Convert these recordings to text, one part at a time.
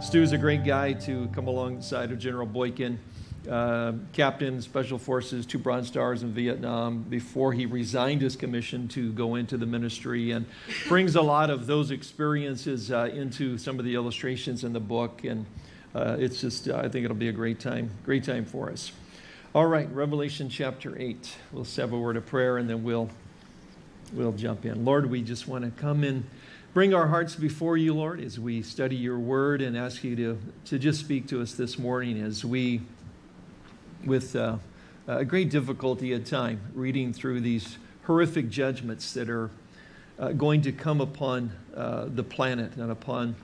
Stu's a great guy to come alongside of General Boykin, uh, Captain Special Forces, two Bronze Stars in Vietnam, before he resigned his commission to go into the ministry, and brings a lot of those experiences uh, into some of the illustrations in the book. And uh, it's just, I think it'll be a great time, great time for us. All right, Revelation chapter 8. We'll have a word of prayer and then we'll, we'll jump in. Lord, we just want to come in bring our hearts before you, Lord, as we study your word and ask you to, to just speak to us this morning as we, with uh, a great difficulty at time, reading through these horrific judgments that are uh, going to come upon uh, the planet and upon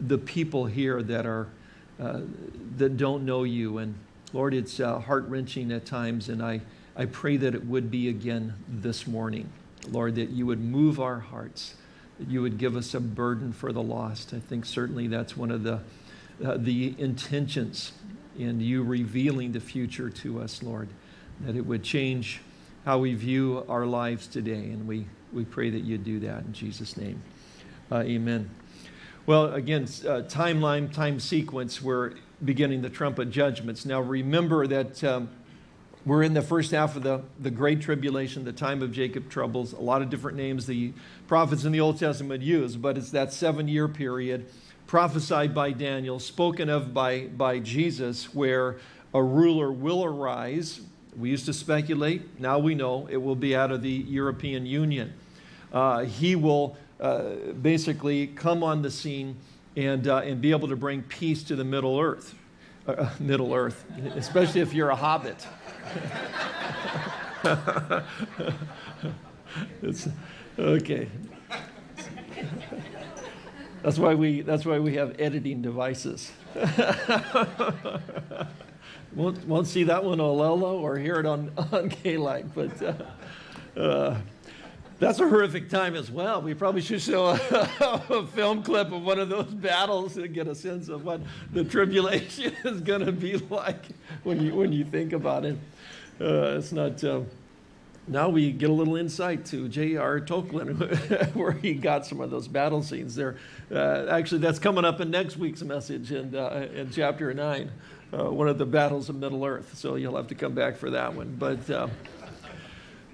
the people here that are uh, that don't know you. And Lord, it's uh, heart-wrenching at times, and I, I pray that it would be again this morning. Lord, that you would move our hearts you would give us a burden for the lost. I think certainly that's one of the, uh, the intentions in you revealing the future to us, Lord, that it would change how we view our lives today. And we, we pray that you do that in Jesus' name. Uh, amen. Well, again, uh, timeline, time sequence, we're beginning the trumpet judgments. Now, remember that um, we're in the first half of the, the Great Tribulation, the time of Jacob troubles, a lot of different names the prophets in the Old Testament use, but it's that seven year period prophesied by Daniel, spoken of by, by Jesus, where a ruler will arise. We used to speculate, now we know it will be out of the European Union. Uh, he will uh, basically come on the scene and, uh, and be able to bring peace to the Middle Earth. Uh, Middle Earth, especially if you're a hobbit. It's, okay. That's why we, that's why we have editing devices. won't, won't see that one on Lelo or hear it on, on K-Light, but uh, uh, that's a horrific time as well. We probably should show a, a, film clip of one of those battles to get a sense of what the tribulation is going to be like when you, when you think about it. Uh, it's not. Uh, now we get a little insight to J.R. Tolkien, where he got some of those battle scenes there. Uh, actually, that's coming up in next week's message in, uh, in chapter 9, uh, one of the battles of Middle Earth. So you'll have to come back for that one. But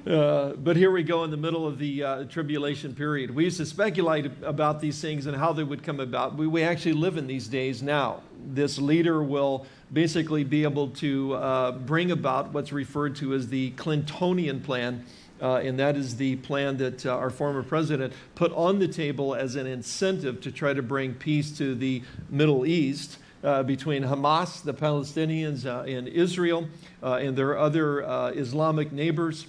uh, but here we go in the middle of the uh, tribulation period. We used to speculate about these things and how they would come about. We, we actually live in these days now. This leader will basically be able to uh, bring about what's referred to as the Clintonian plan. Uh, and that is the plan that uh, our former president put on the table as an incentive to try to bring peace to the Middle East. Uh, between Hamas, the Palestinians, uh, and Israel, uh, and their other Islamic neighbors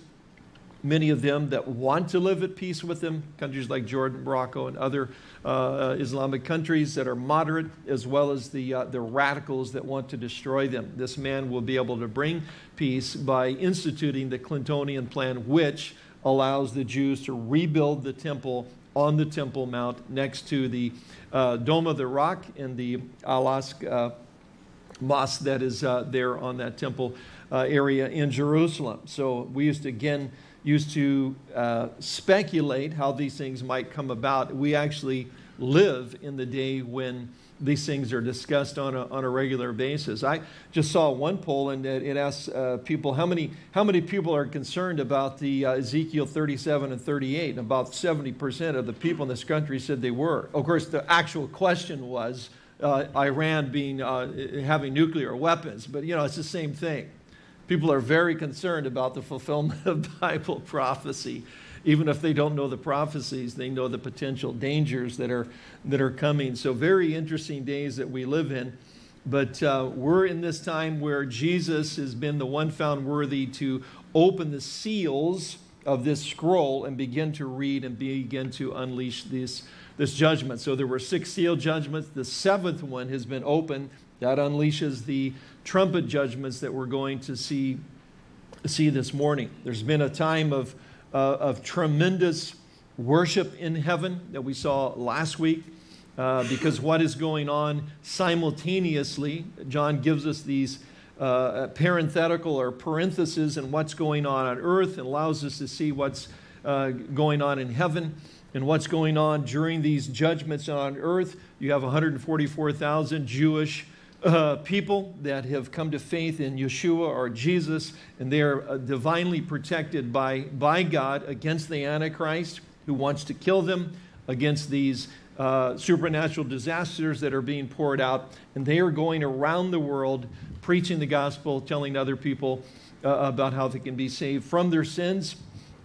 many of them that want to live at peace with them, countries like Jordan, Morocco, and other uh, Islamic countries that are moderate, as well as the, uh, the radicals that want to destroy them. This man will be able to bring peace by instituting the Clintonian plan, which allows the Jews to rebuild the temple on the Temple Mount next to the uh, Dome of the Rock and the Al-Aqsa uh, mosque that is uh, there on that temple uh, area in Jerusalem. So we used to again used to uh, speculate how these things might come about. We actually live in the day when these things are discussed on a, on a regular basis. I just saw one poll and it, it asks uh, people how many, how many people are concerned about the uh, Ezekiel 37 and 38. And about 70% of the people in this country said they were. Of course, the actual question was uh, Iran being, uh, having nuclear weapons, but you know, it's the same thing. People are very concerned about the fulfillment of Bible prophecy. Even if they don't know the prophecies, they know the potential dangers that are, that are coming. So very interesting days that we live in. But uh, we're in this time where Jesus has been the one found worthy to open the seals of this scroll and begin to read and begin to unleash this, this judgment. So there were six seal judgments. The seventh one has been opened. That unleashes the trumpet judgments that we're going to see, see this morning. There's been a time of, uh, of tremendous worship in heaven that we saw last week. Uh, because what is going on simultaneously, John gives us these uh, parenthetical or parentheses and what's going on on earth and allows us to see what's uh, going on in heaven. and what's going on during these judgments on earth. You have 144,000 Jewish uh, people that have come to faith in Yeshua or Jesus, and they are uh, divinely protected by, by God against the Antichrist who wants to kill them, against these uh, supernatural disasters that are being poured out. And they are going around the world preaching the gospel, telling other people uh, about how they can be saved from their sins.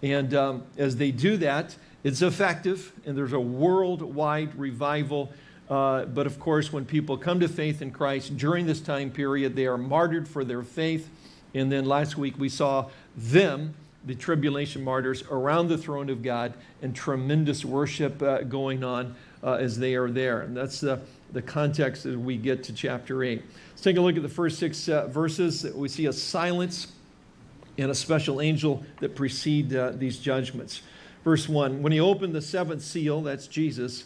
And um, as they do that, it's effective, and there's a worldwide revival uh, but of course, when people come to faith in Christ during this time period, they are martyred for their faith. And then last week we saw them, the tribulation martyrs, around the throne of God and tremendous worship uh, going on uh, as they are there. And that's the, the context as we get to chapter 8. Let's take a look at the first six uh, verses. We see a silence and a special angel that precede uh, these judgments. Verse 1 When he opened the seventh seal, that's Jesus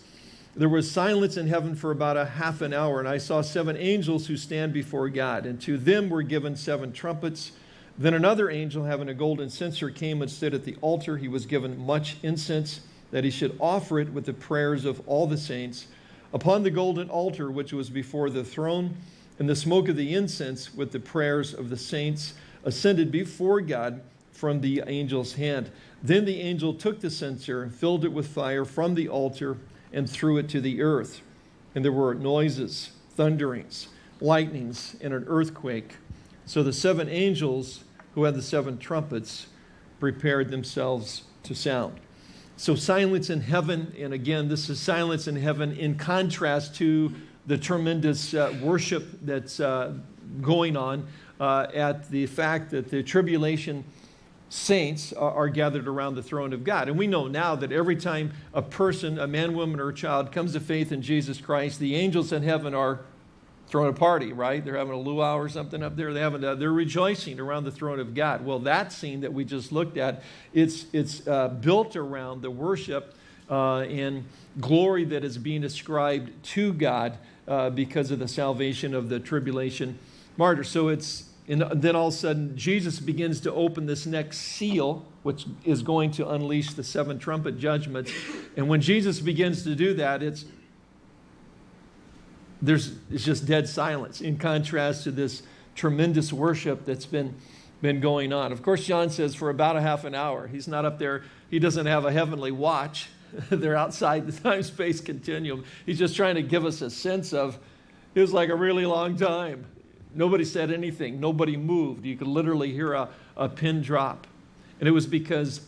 there was silence in heaven for about a half an hour, and I saw seven angels who stand before God, and to them were given seven trumpets. Then another angel, having a golden censer, came and stood at the altar. He was given much incense, that he should offer it with the prayers of all the saints upon the golden altar which was before the throne. And the smoke of the incense with the prayers of the saints ascended before God from the angel's hand. Then the angel took the censer and filled it with fire from the altar and threw it to the earth. And there were noises, thunderings, lightnings, and an earthquake. So the seven angels who had the seven trumpets prepared themselves to sound. So silence in heaven, and again, this is silence in heaven in contrast to the tremendous uh, worship that's uh, going on uh, at the fact that the tribulation saints are gathered around the throne of God. And we know now that every time a person, a man, woman, or a child comes to faith in Jesus Christ, the angels in heaven are throwing a party, right? They're having a luau or something up there. They having a, they're rejoicing around the throne of God. Well, that scene that we just looked at, it's, it's uh, built around the worship uh, and glory that is being ascribed to God uh, because of the salvation of the tribulation martyrs. So it's and then all of a sudden, Jesus begins to open this next seal, which is going to unleash the seven trumpet judgments. And when Jesus begins to do that, it's, there's, it's just dead silence in contrast to this tremendous worship that's been, been going on. Of course, John says for about a half an hour. He's not up there, he doesn't have a heavenly watch. They're outside the time space continuum. He's just trying to give us a sense of it was like a really long time. Nobody said anything. Nobody moved. You could literally hear a, a pin drop. And it was because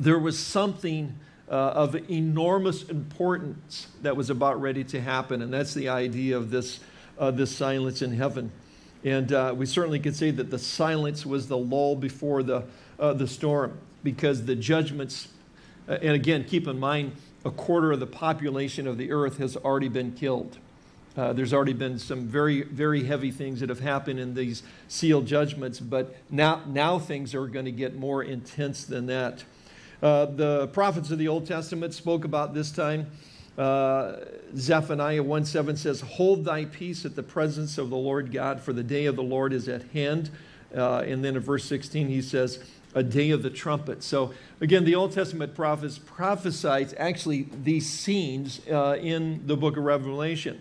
there was something uh, of enormous importance that was about ready to happen. And that's the idea of this, uh, this silence in heaven. And uh, we certainly could say that the silence was the lull before the, uh, the storm because the judgments, uh, and again, keep in mind, a quarter of the population of the earth has already been killed. Uh, there's already been some very, very heavy things that have happened in these sealed judgments, but now, now things are going to get more intense than that. Uh, the prophets of the Old Testament spoke about this time. Uh, Zephaniah 1:7 says, Hold thy peace at the presence of the Lord God, for the day of the Lord is at hand. Uh, and then in verse 16, he says, A day of the trumpet. So again, the Old Testament prophets prophesied actually these scenes uh, in the book of Revelation.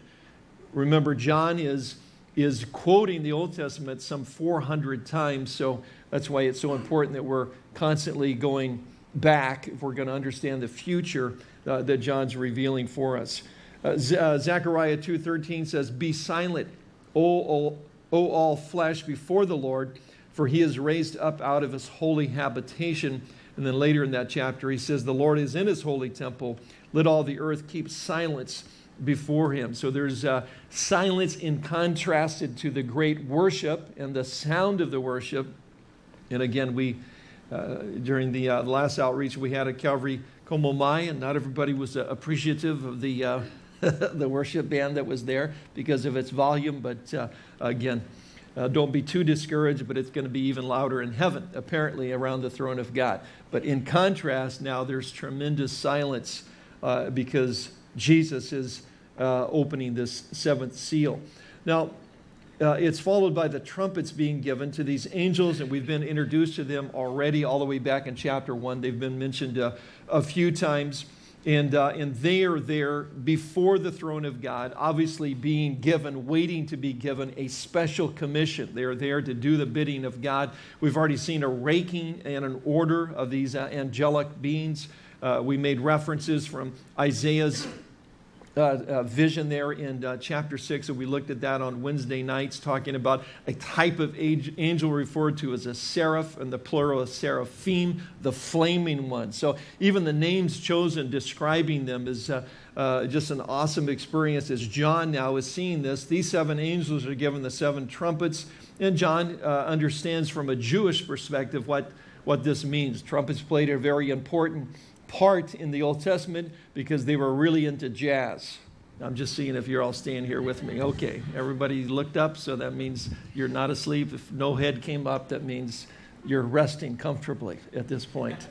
Remember, John is, is quoting the Old Testament some 400 times, so that's why it's so important that we're constantly going back if we're going to understand the future uh, that John's revealing for us. Uh, Z uh, Zechariah 2.13 says, Be silent, O, o, o all flesh, before the Lord, for he is raised up out of his holy habitation. And then later in that chapter, he says, The Lord is in his holy temple. Let all the earth keep silence before him. So there's uh, silence in contrasted to the great worship and the sound of the worship. And again, we, uh, during the uh, last outreach we had at Calvary Como Mai, and not everybody was uh, appreciative of the, uh, the worship band that was there because of its volume. But uh, again, don't be too discouraged, but it's going to be even louder in heaven, apparently, around the throne of God. But in contrast, now there's tremendous silence because Jesus is uh, opening this seventh seal. Now, uh, it's followed by the trumpets being given to these angels, and we've been introduced to them already all the way back in chapter 1. They've been mentioned uh, a few times. And, uh, and they are there before the throne of God, obviously being given, waiting to be given a special commission. They are there to do the bidding of God. We've already seen a raking and an order of these uh, angelic beings. Uh, we made references from Isaiah's uh, uh, vision there in uh, chapter 6, and we looked at that on Wednesday nights, talking about a type of angel referred to as a seraph, and the plural is seraphim, the flaming one. So even the names chosen describing them is uh, uh, just an awesome experience as John now is seeing this. These seven angels are given the seven trumpets, and John uh, understands from a Jewish perspective what, what this means. Trumpets played a very important part in the Old Testament because they were really into jazz. I'm just seeing if you're all staying here with me. Okay, everybody looked up, so that means you're not asleep. If no head came up, that means you're resting comfortably at this point.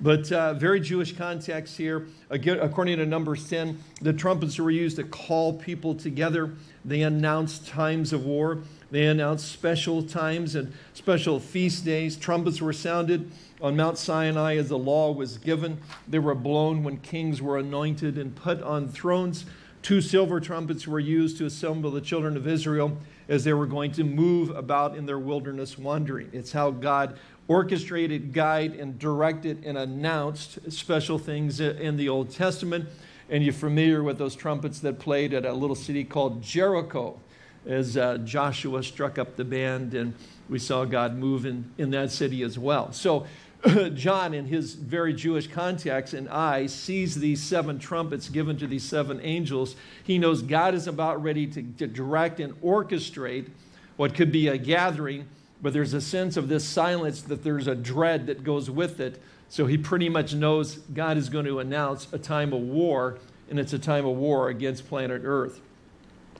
But uh, very Jewish context here. Again, according to Numbers 10, the trumpets were used to call people together. They announced times of war. They announced special times and special feast days. Trumpets were sounded on Mount Sinai as the law was given. They were blown when kings were anointed and put on thrones. Two silver trumpets were used to assemble the children of Israel as they were going to move about in their wilderness wandering. It's how God orchestrated, guided, and directed and announced special things in the Old Testament. And you're familiar with those trumpets that played at a little city called Jericho as uh, Joshua struck up the band and we saw God move in, in that city as well. So John, in his very Jewish context and I, sees these seven trumpets given to these seven angels. He knows God is about ready to, to direct and orchestrate what could be a gathering, but there's a sense of this silence that there's a dread that goes with it. So he pretty much knows God is going to announce a time of war, and it's a time of war against planet Earth.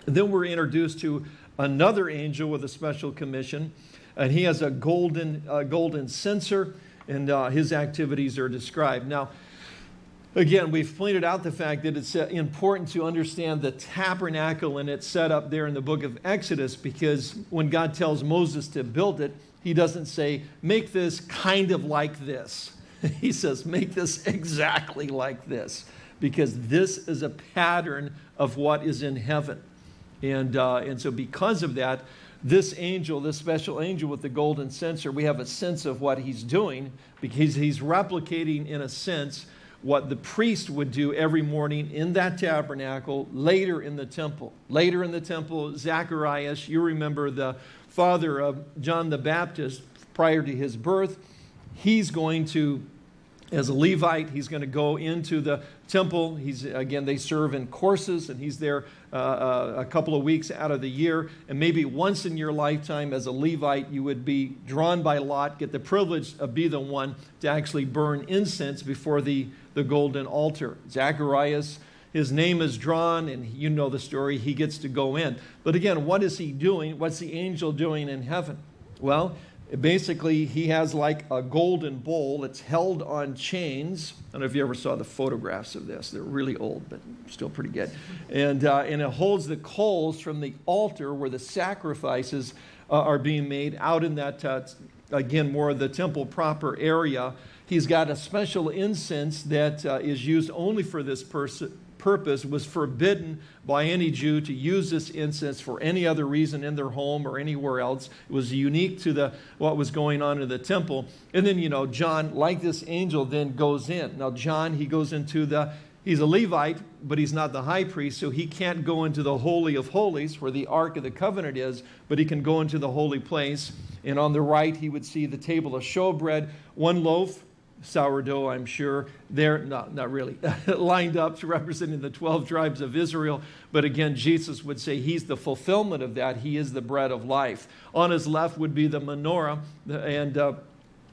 And then we're introduced to another angel with a special commission, and he has a golden, uh, golden censer and uh, his activities are described. Now, again, we've pointed out the fact that it's uh, important to understand the tabernacle and its setup there in the book of Exodus because when God tells Moses to build it, he doesn't say, make this kind of like this. he says, make this exactly like this because this is a pattern of what is in heaven. And, uh, and so because of that, this angel, this special angel with the golden censer, we have a sense of what he's doing because he's replicating, in a sense, what the priest would do every morning in that tabernacle, later in the temple. Later in the temple, Zacharias, you remember the father of John the Baptist prior to his birth, he's going to as a Levite. He's going to go into the temple. He's again, they serve in courses, and he's there uh, uh, a couple of weeks out of the year. And maybe once in your lifetime, as a Levite, you would be drawn by lot, get the privilege of be the one to actually burn incense before the the golden altar. Zacharias. His name is drawn, and you know the story. He gets to go in. But again, what is he doing? What's the angel doing in heaven? Well, basically he has like a golden bowl it's held on chains. I don't know if you ever saw the photographs of this. They're really old but still pretty good. And, uh, and it holds the coals from the altar where the sacrifices uh, are being made out in that uh, again more of the temple proper area. He's got a special incense that uh, is used only for this person purpose was forbidden by any Jew to use this incense for any other reason in their home or anywhere else. It was unique to the, what was going on in the temple. And then, you know, John, like this angel, then goes in. Now, John, he goes into the, he's a Levite, but he's not the high priest, so he can't go into the Holy of Holies where the Ark of the Covenant is, but he can go into the holy place. And on the right, he would see the table of showbread, one loaf sourdough, I'm sure. They're not, not really lined up to representing the 12 tribes of Israel. But again, Jesus would say he's the fulfillment of that. He is the bread of life. On his left would be the menorah and uh,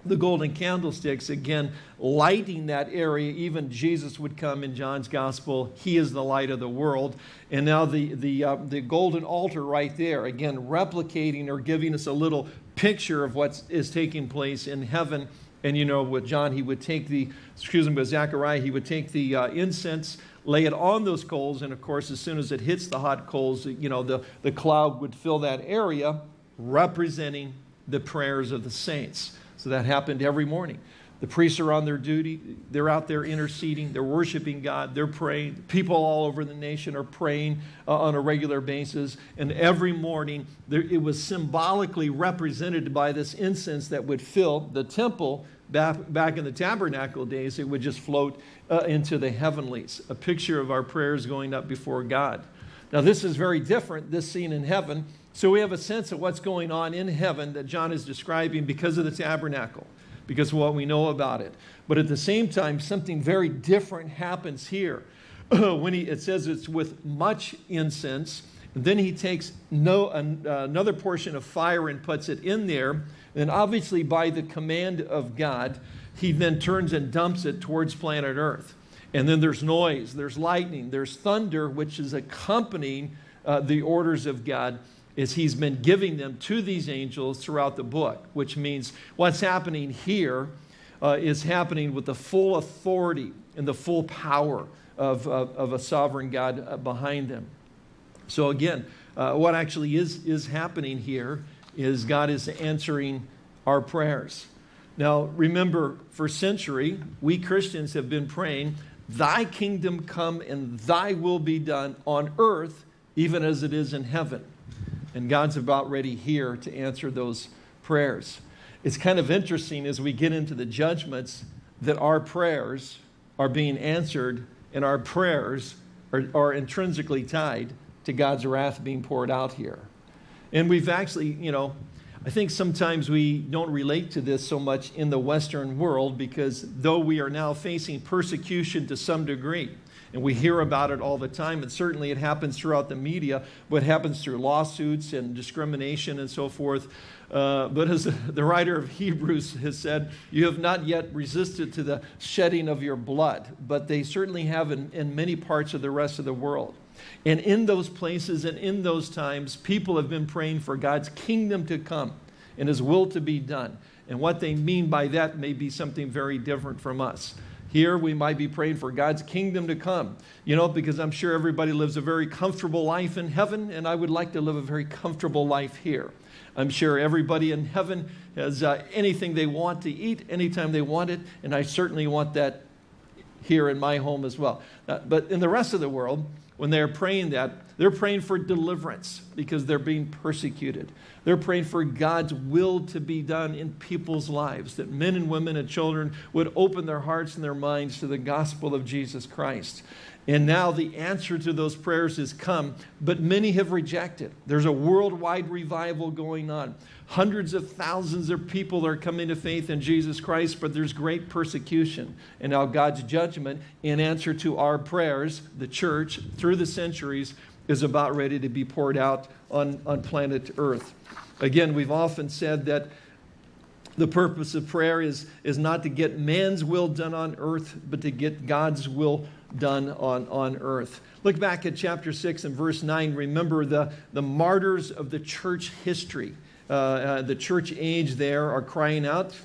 the golden candlesticks, again, lighting that area. Even Jesus would come in John's gospel. He is the light of the world. And now the, the, uh, the golden altar right there, again, replicating or giving us a little picture of what is taking place in heaven and you know, with John, he would take the, excuse me, with Zechariah, he would take the uh, incense, lay it on those coals, and of course, as soon as it hits the hot coals, you know, the, the cloud would fill that area, representing the prayers of the saints. So that happened every morning. The priests are on their duty. They're out there interceding. They're worshiping God. They're praying. People all over the nation are praying uh, on a regular basis. And every morning, there, it was symbolically represented by this incense that would fill the temple. Back, back in the tabernacle days, it would just float uh, into the heavenlies, a picture of our prayers going up before God. Now, this is very different, this scene in heaven. So we have a sense of what's going on in heaven that John is describing because of the tabernacle because of what we know about it. But at the same time, something very different happens here. when he, it says it's with much incense, and then he takes no, an, uh, another portion of fire and puts it in there. And obviously, by the command of God, he then turns and dumps it towards planet Earth. And then there's noise, there's lightning, there's thunder, which is accompanying uh, the orders of God is he's been giving them to these angels throughout the book, which means what's happening here uh, is happening with the full authority and the full power of, of, of a sovereign God uh, behind them. So again, uh, what actually is, is happening here is God is answering our prayers. Now, remember, for century, we Christians have been praying, Thy kingdom come and Thy will be done on earth, even as it is in heaven. And God's about ready here to answer those prayers. It's kind of interesting as we get into the judgments that our prayers are being answered and our prayers are, are intrinsically tied to God's wrath being poured out here. And we've actually, you know, I think sometimes we don't relate to this so much in the Western world because though we are now facing persecution to some degree, and we hear about it all the time. And certainly it happens throughout the media, but happens through lawsuits and discrimination and so forth. Uh, but as the writer of Hebrews has said, you have not yet resisted to the shedding of your blood, but they certainly have in, in many parts of the rest of the world. And in those places and in those times, people have been praying for God's kingdom to come and his will to be done. And what they mean by that may be something very different from us. Here we might be praying for God's kingdom to come, you know, because I'm sure everybody lives a very comfortable life in heaven, and I would like to live a very comfortable life here. I'm sure everybody in heaven has uh, anything they want to eat anytime they want it, and I certainly want that here in my home as well. Uh, but in the rest of the world, when they're praying that, they're praying for deliverance because they're being persecuted. They're praying for God's will to be done in people's lives, that men and women and children would open their hearts and their minds to the gospel of Jesus Christ. And now the answer to those prayers has come, but many have rejected. There's a worldwide revival going on. Hundreds of thousands of people are coming to faith in Jesus Christ, but there's great persecution. And now God's judgment, in answer to our prayers, the church, through the centuries, is about ready to be poured out on, on planet Earth. Again, we've often said that the purpose of prayer is, is not to get man's will done on earth, but to get God's will done on, on earth. Look back at chapter 6 and verse 9. Remember the, the martyrs of the church history. Uh, uh, the church age there are crying out,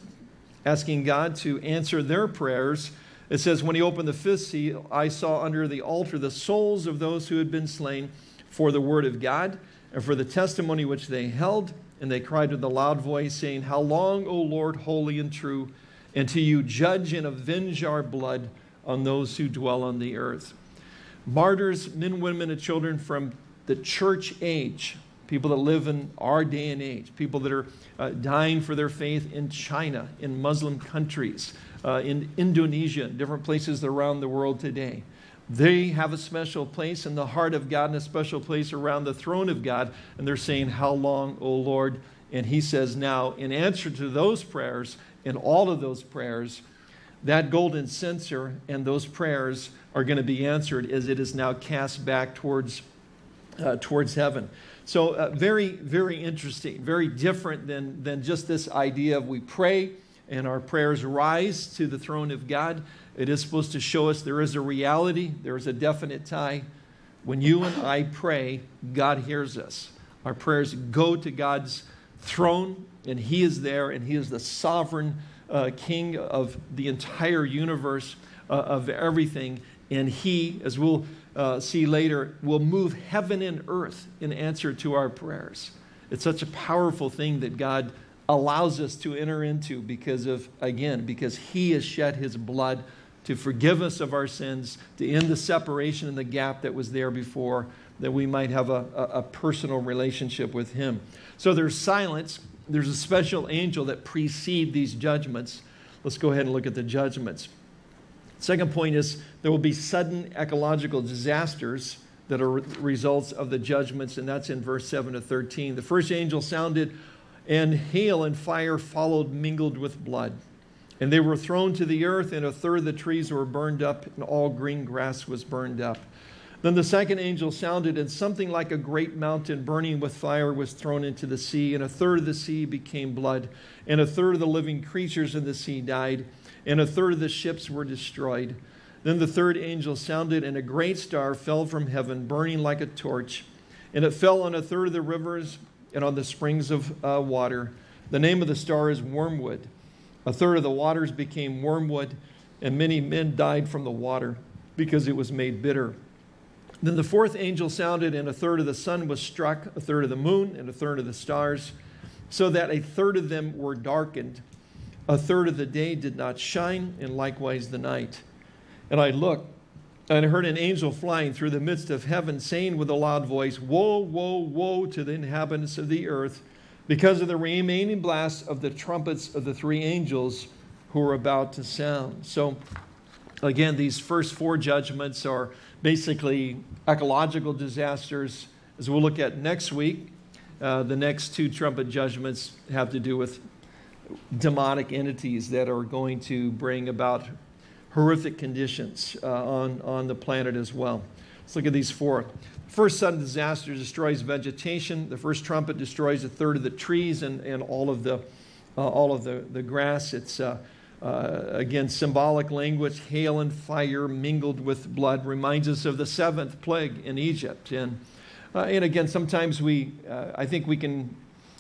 asking God to answer their prayers. It says, When he opened the fifth seal, I saw under the altar the souls of those who had been slain for the word of God and for the testimony which they held. And they cried with a loud voice, saying, How long, O Lord, holy and true, until you judge and avenge our blood on those who dwell on the earth? Martyrs, men, women, and children from the church age people that live in our day and age, people that are uh, dying for their faith in China, in Muslim countries, uh, in Indonesia, different places around the world today. They have a special place in the heart of God and a special place around the throne of God. And they're saying, How long, O Lord? And he says, Now, in answer to those prayers, and all of those prayers, that golden censer and those prayers are going to be answered as it is now cast back towards, uh, towards heaven. So uh, very, very interesting, very different than, than just this idea of we pray and our prayers rise to the throne of God. It is supposed to show us there is a reality, there is a definite tie. When you and I pray, God hears us. Our prayers go to God's throne, and He is there, and He is the sovereign uh, King of the entire universe, uh, of everything. And He, as we'll uh, see later, will move heaven and earth in answer to our prayers. It's such a powerful thing that God allows us to enter into because of, again, because he has shed his blood to forgive us of our sins, to end the separation and the gap that was there before, that we might have a, a, a personal relationship with him. So there's silence. There's a special angel that precede these judgments. Let's go ahead and look at the judgments. Second point is there will be sudden ecological disasters that are results of the judgments, and that's in verse 7 to 13. The first angel sounded, and hail and fire followed, mingled with blood. And they were thrown to the earth, and a third of the trees were burned up, and all green grass was burned up. Then the second angel sounded, and something like a great mountain burning with fire was thrown into the sea, and a third of the sea became blood, and a third of the living creatures in the sea died, and a third of the ships were destroyed. Then the third angel sounded, and a great star fell from heaven, burning like a torch, and it fell on a third of the rivers and on the springs of uh, water. The name of the star is Wormwood. A third of the waters became wormwood, and many men died from the water because it was made bitter. Then the fourth angel sounded, and a third of the sun was struck, a third of the moon, and a third of the stars, so that a third of them were darkened. A third of the day did not shine, and likewise the night. And I looked, and I heard an angel flying through the midst of heaven, saying with a loud voice, Woe, woe, woe to the inhabitants of the earth, because of the remaining blasts of the trumpets of the three angels who are about to sound. So, again, these first four judgments are basically ecological disasters. As we'll look at next week, uh, the next two trumpet judgments have to do with demonic entities that are going to bring about horrific conditions uh, on, on the planet as well. Let's look at these four. First sudden disaster destroys vegetation. The first trumpet destroys a third of the trees and, and all of the, uh, all of the, the grass. It's, uh, uh, again, symbolic language, hail and fire mingled with blood, reminds us of the seventh plague in Egypt. And, uh, and again, sometimes we, uh, I think we can,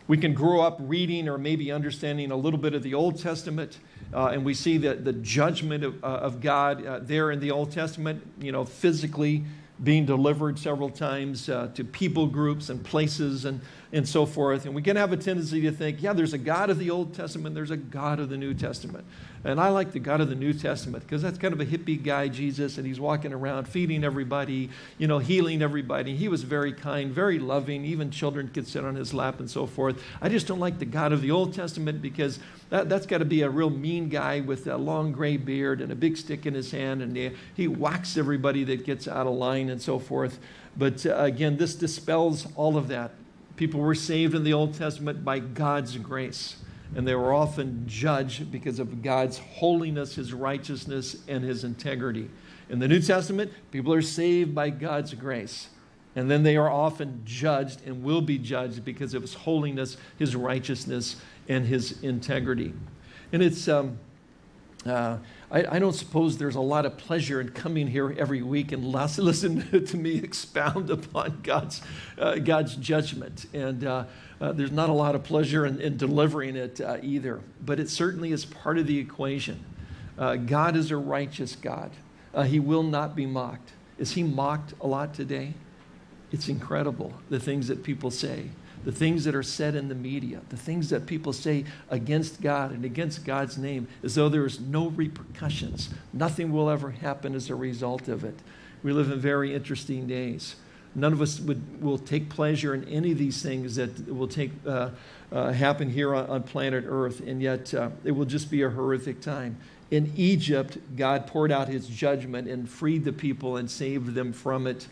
we can grow up reading or maybe understanding a little bit of the Old Testament uh, and we see that the judgment of, uh, of God uh, there in the Old Testament, you know, physically being delivered several times uh, to people groups and places and, and so forth. And we can have a tendency to think, yeah, there's a God of the Old Testament, there's a God of the New Testament. And I like the God of the New Testament because that's kind of a hippie guy, Jesus, and he's walking around feeding everybody, you know, healing everybody. He was very kind, very loving. Even children could sit on his lap and so forth. I just don't like the God of the Old Testament because that, that's got to be a real mean guy with a long gray beard and a big stick in his hand, and he, he whacks everybody that gets out of line and so forth. But uh, again, this dispels all of that. People were saved in the Old Testament by God's grace and they were often judged because of God's holiness, his righteousness, and his integrity. In the New Testament, people are saved by God's grace. And then they are often judged and will be judged because of his holiness, his righteousness, and his integrity. And it's, um, uh, I, I, don't suppose there's a lot of pleasure in coming here every week and listen to me expound upon God's, uh, God's judgment. And uh, uh, there's not a lot of pleasure in, in delivering it uh, either, but it certainly is part of the equation. Uh, God is a righteous God. Uh, he will not be mocked. Is he mocked a lot today? It's incredible, the things that people say, the things that are said in the media, the things that people say against God and against God's name, as though there is no repercussions. Nothing will ever happen as a result of it. We live in very interesting days. None of us would, will take pleasure in any of these things that will take, uh, uh, happen here on, on, planet Earth, and yet uh, it will just be a horrific time. In Egypt, God poured out his judgment and freed the people and saved them from it.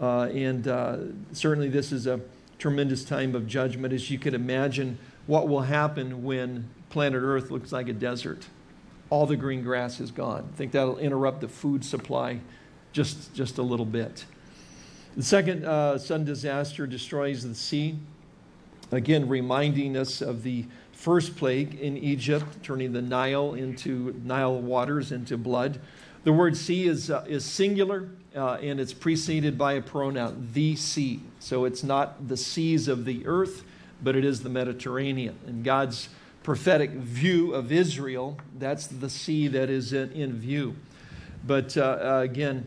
Uh, and uh, certainly, this is a tremendous time of judgment, as you can imagine what will happen when planet Earth looks like a desert. All the green grass is gone. I think that'll interrupt the food supply just, just a little bit. The second uh, sun disaster destroys the sea, again reminding us of the first plague in Egypt, turning the Nile into Nile waters into blood. The word sea is, uh, is singular uh, and it's preceded by a pronoun, the sea. So it's not the seas of the earth, but it is the Mediterranean. And God's prophetic view of Israel, that's the sea that is in, in view. But uh, again,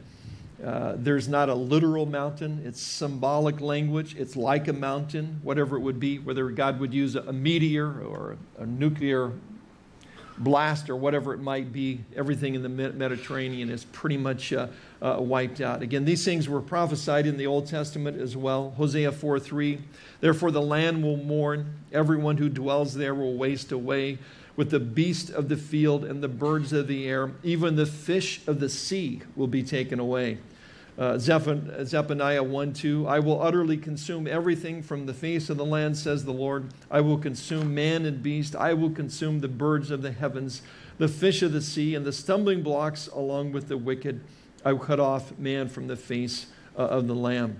Uh, there's not a literal mountain. It's symbolic language. It's like a mountain, whatever it would be, whether God would use a, a meteor or a, a, nuclear blast or whatever it might be. Everything in the Mediterranean is pretty much uh, uh, wiped out. Again, these things were prophesied in the Old Testament as well. Hosea 4 3. Therefore, the land will mourn, everyone who dwells there will waste away with the beast of the field and the birds of the air. Even the fish of the sea will be taken away. Uh, Zephaniah 1 2, I will utterly consume everything from the face of the land, says the Lord. I will consume man and beast. I will consume the birds of the heavens, the fish of the sea, and the stumbling blocks along with the wicked. I will cut off man from the face uh, of the Lamb.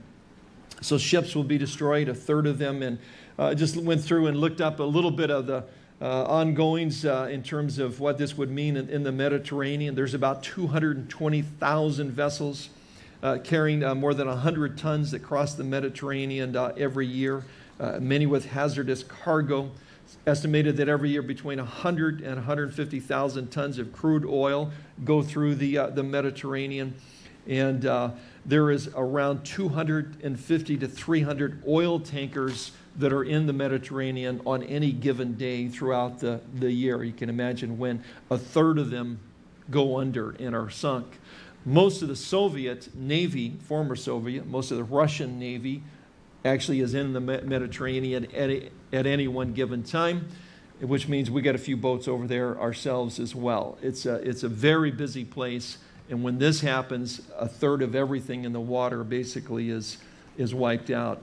So ships will be destroyed, a third of them. And I uh, just went through and looked up a little bit of the uh, ongoings uh, in terms of what this would mean in, in the Mediterranean. There's about 220,000 vessels uh, carrying uh, more than 100 tons that cross the Mediterranean uh, every year, uh, many with hazardous cargo. It's estimated that every year between 100 and 150,000 tons of crude oil go through the, uh, the Mediterranean. And there is around 250 to 300 oil tankers that are in the Mediterranean on any given day throughout the, the year. You can imagine when a third of them go under and are sunk. Most of the Soviet Navy, former Soviet, most of the Russian Navy actually is in the Mediterranean at, at any one given time, which means we got a few boats over there ourselves as well. It's a, it's a very busy place, and when this happens, a third of everything in the water basically is, is wiped out.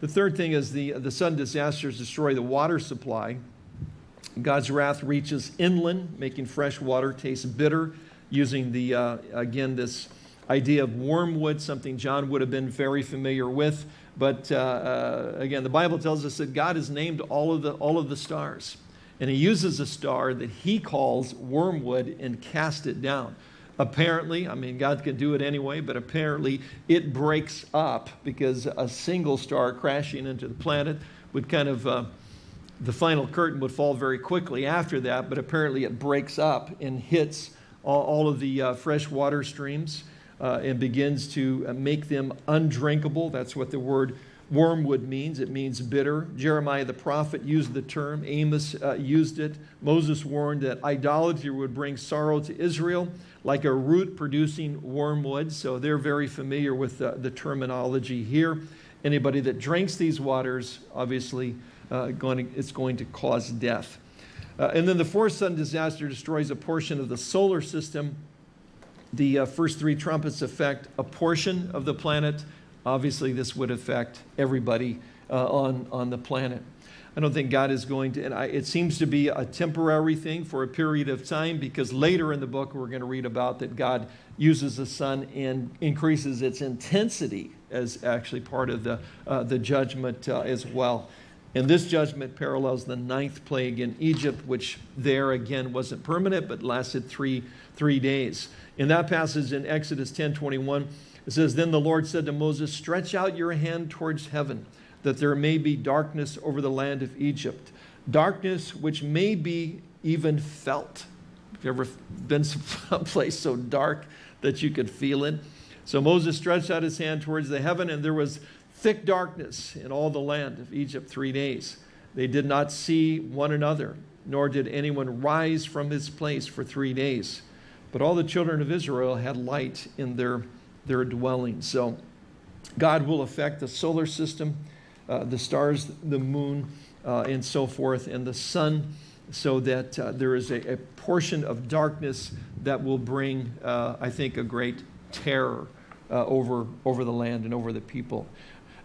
The third thing is the, the sudden disasters destroy the water supply. God's wrath reaches inland, making fresh water taste bitter using the, uh, again, this idea of wormwood, something John would have been very familiar with. But uh, uh, again, the Bible tells us that God has named all of, the, all of the stars. And he uses a star that he calls wormwood and cast it down. Apparently, I mean, God can do it anyway, but apparently it breaks up because a single star crashing into the planet would kind of, uh, the final curtain would fall very quickly after that, but apparently it breaks up and hits all, all of the uh, fresh water streams uh, and begins to uh, make them undrinkable. That's what the word wormwood means. It means bitter. Jeremiah the prophet used the term. Amos uh, used it. Moses warned that idolatry would bring sorrow to Israel like a root producing wormwood. So they're very familiar with the, the terminology here. Anybody that drinks these waters, obviously, uh, going to, it's going to cause death. Uh, and then the fourth sudden disaster destroys a portion of the solar system. The uh, first three trumpets affect a portion of the planet. Obviously, this would affect everybody uh, on, on the planet. I don't think God is going to, and I, it seems to be a temporary thing for a period of time because later in the book we're going to read about that God uses the sun and increases its intensity as actually part of the, uh, the judgment uh, as well. And this judgment parallels the ninth plague in Egypt, which there again wasn't permanent, but lasted three, three days. In that passage in Exodus 10 21, it says, Then the Lord said to Moses, Stretch out your hand towards heaven, that there may be darkness over the land of Egypt, darkness which may be even felt. Have you ever been someplace so dark that you could feel it? So Moses stretched out his hand towards the heaven, and there was thick darkness in all the land of Egypt three days. They did not see one another, nor did anyone rise from his place for three days. But all the children of Israel had light in their, their dwelling. So God will affect the solar system, uh, the stars, the moon, uh, and so forth, and the sun, so that uh, there is a, a, portion of darkness that will bring, uh, I think, a great terror uh, over, over the land and over the people.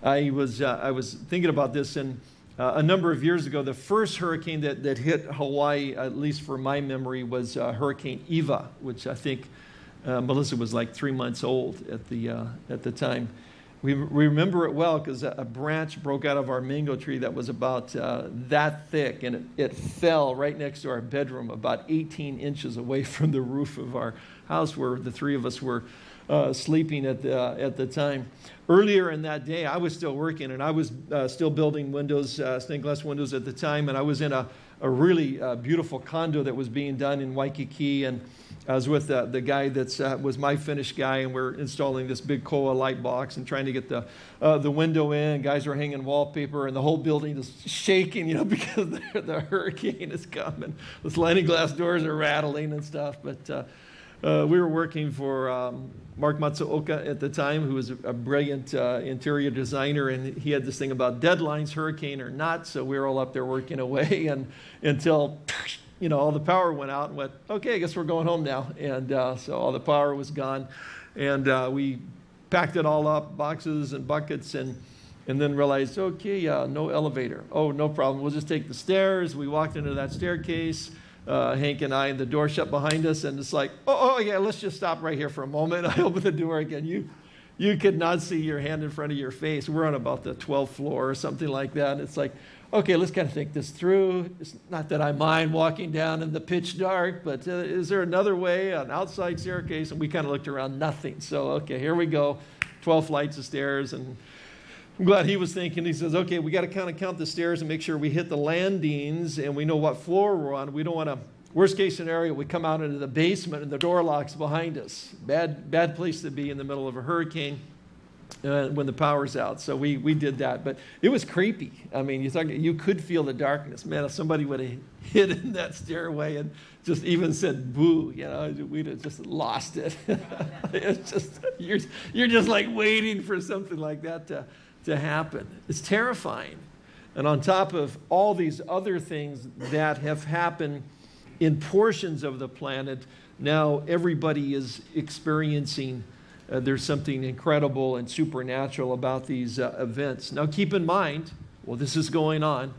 I was, uh, I was thinking about this, and uh, a number of years ago, the first hurricane that, that hit Hawaii, at least for my memory, was uh, Hurricane Iwa, which I think uh, Melissa was like three months old at the, uh, at the time. We, we remember it well because a, a, branch broke out of our mango tree that was about uh, that thick, and it, it fell right next to our bedroom, about 18 inches away from the roof of our house where the three of us were uh, sleeping at the, uh, at the time. Earlier in that day, I was still working and I was uh, still building windows, uh, stained glass windows at the time, and I was in a, a really uh, beautiful condo that was being done in Waikiki. And I was with the guy that was my Finnish guy, and we're installing this big Koa light box and trying to get the, the window in. Guys are hanging wallpaper, and the whole building is shaking, you know, because the, the hurricane is coming. The sliding glass doors are rattling and stuff. But we were working for um, Mark Matsuoka at the time, who was a, brilliant uh, interior designer, and he had this thing about deadlines, hurricane or not. So we were all up there working away, and until you know, all the power went out and went, okay, I guess we're going home now. And uh, so all the power was gone. And uh, we packed it all up, boxes and buckets, and, and then realized, okay, uh, no elevator. Oh, no problem. We'll just take the stairs. We walked into that staircase. Uh, Hank and I, and the door shut behind us, and it's like, oh, oh, yeah, let's just stop right here for a moment. I open the door again. You, you could not see your hand in front of your face. We're on about the 12th floor or something like that. It's like, okay, let's kind of think this through. It's not that I mind walking down in the pitch dark, but uh, is there another way, an outside staircase? And we kind of looked around, nothing. So, okay, here we go, 12 flights of stairs. And I'm glad he was thinking. He says, okay, we got to kind of count the stairs and make sure we hit the landings and we know what floor we're on. We don't want to, worst case scenario, we come out into the basement and the door locks behind us. Bad, bad place to be in the middle of a hurricane uh, when the power's out. So we, we did that. But it was creepy. I mean, you, thought, you could feel the darkness. Man, if somebody would have hid in that stairway and just even said boo, you know, we'd have just lost it. it's just, you're, you're just like waiting for something like that to, to happen. It's terrifying. And on top of all these other things that have happened in portions of the planet, now everybody is experiencing uh, there's something incredible and supernatural about these uh, events. Now, keep in mind, well, this is going on.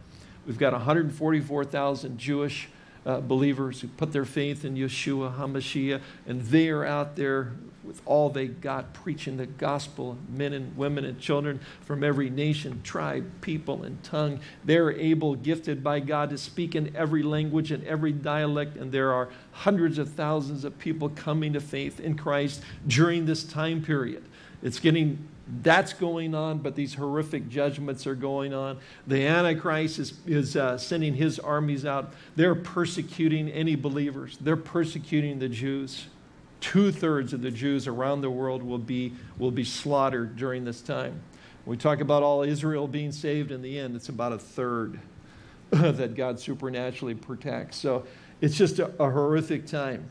We've got 144,000 Jewish uh, believers who put their faith in Yeshua HaMashiach, and they are out there with all they got, preaching the gospel, men and women and children from every nation, tribe, people, and tongue. They're able, gifted by God, to speak in every language and every dialect, and there are hundreds of thousands of people coming to faith in Christ during this time period. It's getting that's going on, but these horrific judgments are going on. The Antichrist is, is uh, sending his armies out. They're persecuting any believers, they're persecuting the Jews. Two thirds of the Jews around the world will be, will be slaughtered during this time. We talk about all Israel being saved in the end, it's about a third that God supernaturally protects. So it's just a, a horrific time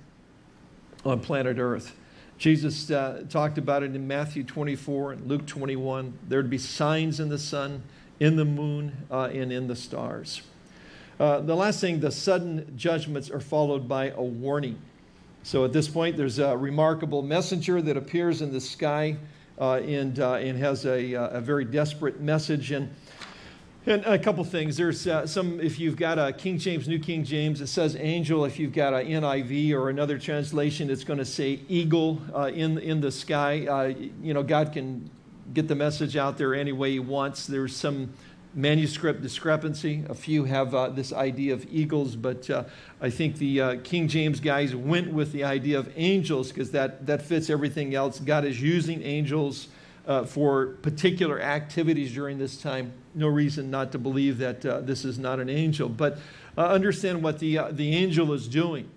on planet Earth. Jesus uh, talked about it in Matthew 24 and Luke 21. There'd be signs in the sun, in the moon, uh, and in the stars. Uh, the last thing, the sudden judgments are followed by a warning. So at this point, there's a remarkable messenger that appears in the sky uh, and, uh, and has a, uh, a very desperate message. And, and a couple things. There's uh, some, if you've got a King James, New King James, it says angel. If you've got a NIV or another translation, it's going to say eagle uh, in, in the sky. Uh, you know, God can get the message out there any way he wants. There's some manuscript discrepancy. A few have uh, this idea of eagles, but uh, I think the uh, King James guys went with the idea of angels because that, that fits everything else. God is using angels uh, for particular activities during this time. No reason not to believe that uh, this is not an angel, but uh, understand what the, the angel is doing.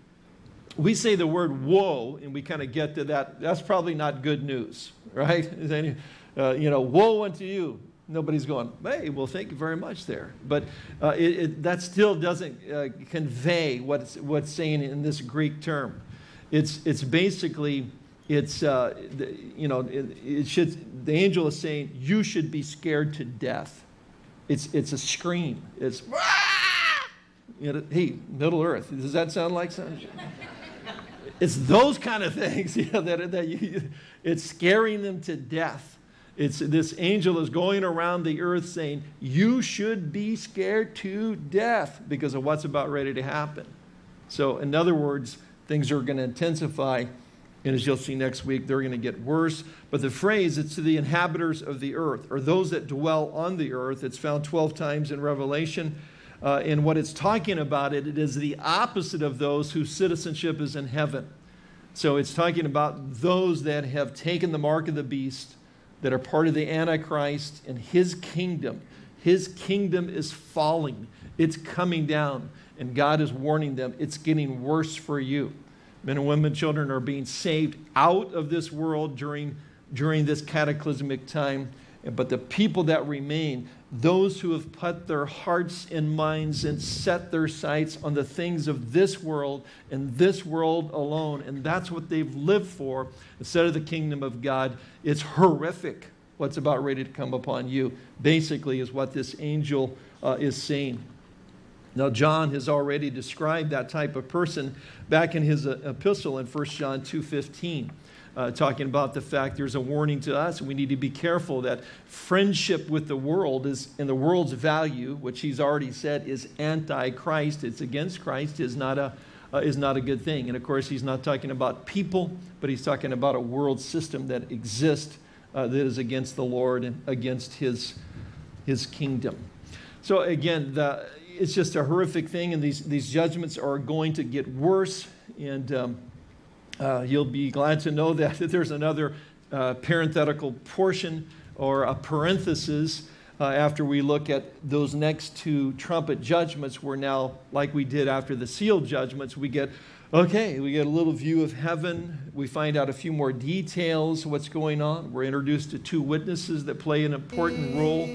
We say the word woe, and we kind of get to that. That's probably not good news, right? Any, you know, woe unto you nobody's going, hey, well, thank you very much there. But uh, it, it, that still doesn't uh, convey what's, what's saying in this Greek term. It's, it's basically, it's, uh, the, you know, it, it, should, the angel is saying, you should be scared to death. It's, it's a scream. It's, you know, hey, Middle Earth, does that sound like something? it's those kind of things, you know, that, that you, it's scaring them to death. It's this angel is going around the earth saying, You should be scared to death because of what's about ready to happen. So, in other words, things are going to intensify. And as you'll see next week, they're going to get worse. But the phrase, it's to the inhabitants of the earth, or those that dwell on the earth. It's found 12 times in Revelation. Uh, and what it's talking about, it, it is the opposite of those whose citizenship is in heaven. So it's talking about those that have taken the mark of the beast that are part of the Antichrist and his kingdom. His kingdom is falling, it's coming down, and God is warning them it's getting worse for you. Men and women, children are being saved out of this world during, during this cataclysmic time. But the people that remain, those who have put their hearts and minds and set their sights on the things of this world and this world alone, and that's what they've lived for instead of the kingdom of God, it's horrific what's about ready to come upon you, basically, is what this angel uh, is saying. Now, John has already described that type of person back in his uh, epistle in 1 John 2.15 uh, talking about the fact there's a warning to us. We need to be careful that friendship with the world is, in the world's value, which he's already said is anti-Christ, it's against Christ, is not a uh, is not a good thing. And of course, he's not talking about people, but he's talking about a world system that exists uh, that is against the Lord and against his, his kingdom. So again, the, it's just a horrific thing, and these, these judgments are going to get worse. And um, uh, you'll be glad to know that, that there's another uh, parenthetical portion or a parenthesis uh, after we look at those next two trumpet judgments. We're now, like we did after the seal judgments, we get, okay, we get a little view of heaven. We find out a few more details, what's going on. We're introduced to two witnesses that play an important role